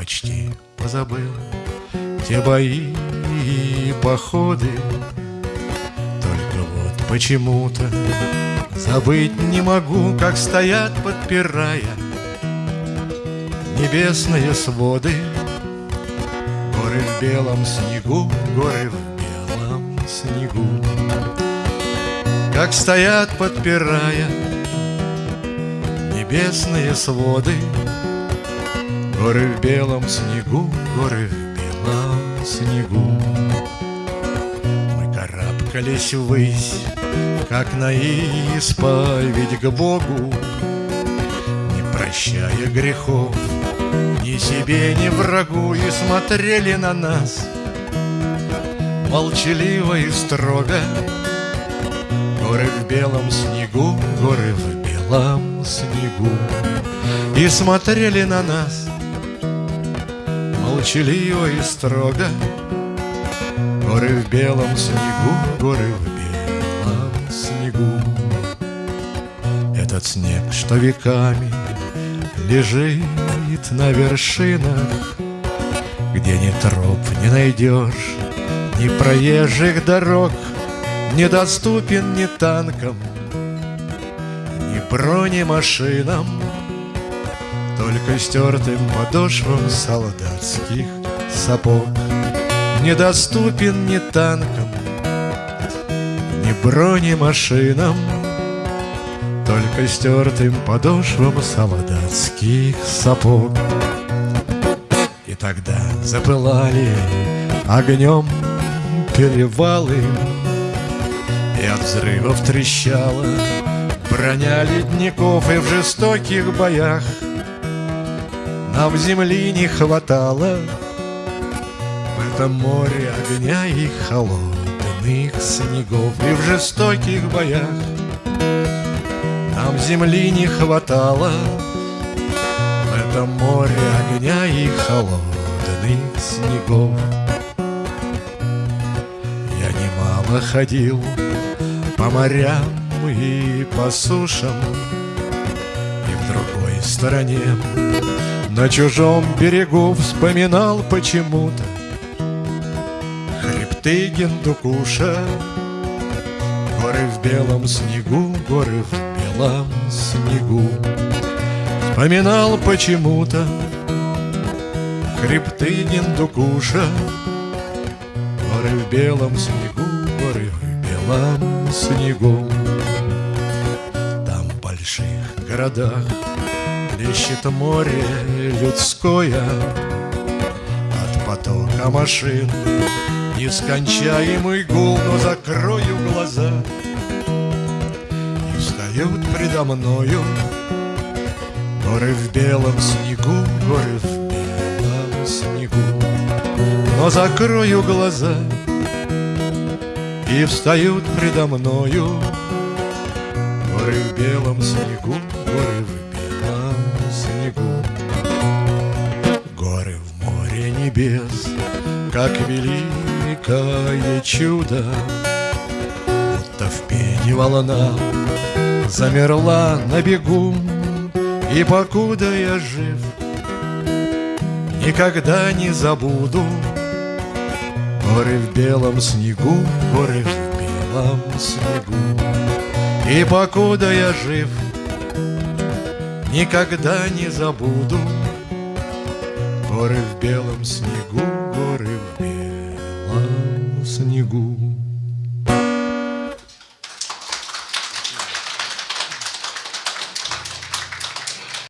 почти позабыл. Те бои и походы Только вот почему-то Забыть не могу, как стоят, подпирая Небесные своды. Горы в белом снегу, горы в белом снегу. Как стоят, подпирая Небесные своды Горы в белом снегу, горы в белом снегу. Мы карабкались ввысь, как на исповедь к Богу. Не прощая грехов ни себе, ни врагу И смотрели на нас. Молчаливо и строго. Горы в белом снегу, горы в белом снегу. И смотрели на нас Молчаливо и строго. Горы в белом снегу, горы в белом снегу. Этот снег, что веками лежит на вершинах Где ни троп не найдешь, ни проезжих дорог Недоступен ни танкам, ни бронемашинам Только стертым подошвам солдатских сапог. Недоступен ни танкам, ни бронемашинам только стертым подошвам солдатских сапог. И тогда запылали огнем перевалы И от взрывов трещала броня ледников И в жестоких боях нам земли не хватало. В этом море огня и холодных снегов И в жестоких боях. Нам земли не хватало. В этом море огня и холодных снегов. Я немало ходил по морям и по сушам И в другой стороне на чужом берегу вспоминал почему-то Хребты Гендукуша Горы в белом снегу, горы в белом снегу. Вспоминал почему-то Хребты Гендукуша Горы в белом снегу, горы в белом снегу. Там в больших городах Плещет море людское. От потока машин Нескончаемый гул, но закрою глаза. И встают предо мною Горы в белом снегу, горы в белом снегу. Но закрою глаза И встают предо мною Горы в белом снегу, горы в снегу. Горы в море небес, как великое чудо. Будто в пене волна замерла на бегу И покуда я жив, никогда не забуду. Горы в белом снегу, горы в белом снегу И покуда я жив, никогда не забуду. Горы в белом снегу, горы в белом снегу